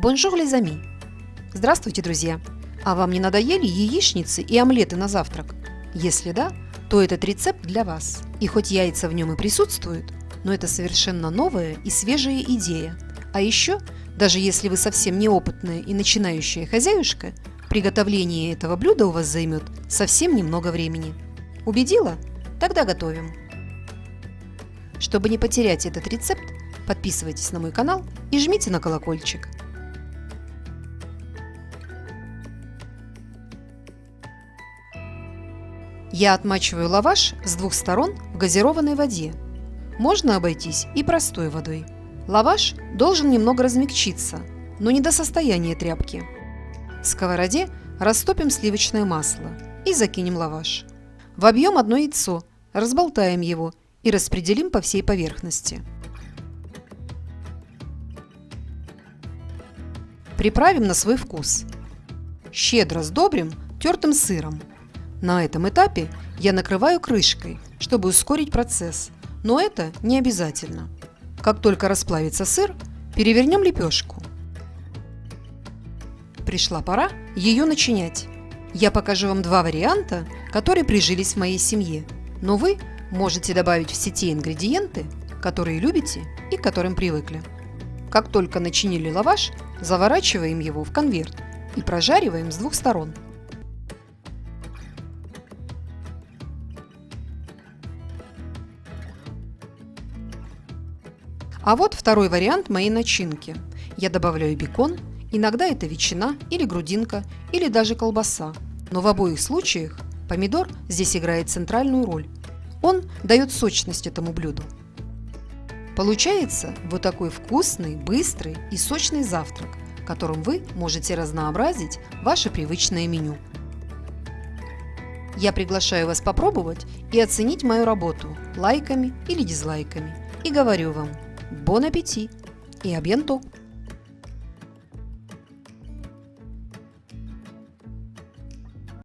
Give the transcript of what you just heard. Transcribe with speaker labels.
Speaker 1: Bonjour les amis! Здравствуйте, друзья! А вам не надоели яичницы и омлеты на завтрак? Если да, то этот рецепт для вас. И хоть яйца в нем и присутствуют, но это совершенно новая и свежая идея. А еще, даже если вы совсем неопытная и начинающая хозяюшка, приготовление этого блюда у вас займет совсем немного времени. Убедила? Тогда готовим. Чтобы не потерять этот рецепт, подписывайтесь на мой канал и жмите на колокольчик. Я отмачиваю лаваш с двух сторон в газированной воде. Можно обойтись и простой водой. Лаваш должен немного размягчиться, но не до состояния тряпки. В сковороде растопим сливочное масло и закинем лаваш. В объем одно яйцо, разболтаем его и распределим по всей поверхности. Приправим на свой вкус. Щедро сдобрим тертым сыром. На этом этапе я накрываю крышкой, чтобы ускорить процесс, но это не обязательно. Как только расплавится сыр, перевернем лепешку. Пришла пора ее начинять. Я покажу вам два варианта, которые прижились в моей семье, но вы можете добавить все те ингредиенты, которые любите и к которым привыкли. Как только начинили лаваш, заворачиваем его в конверт и прожариваем с двух сторон. А вот второй вариант моей начинки. Я добавляю бекон, иногда это ветчина или грудинка, или даже колбаса. Но в обоих случаях помидор здесь играет центральную роль. Он дает сочность этому блюду. Получается вот такой вкусный, быстрый и сочный завтрак, которым вы можете разнообразить ваше привычное меню. Я приглашаю вас попробовать и оценить мою работу лайками или дизлайками. И говорю вам – Бон аппетит и абьянто!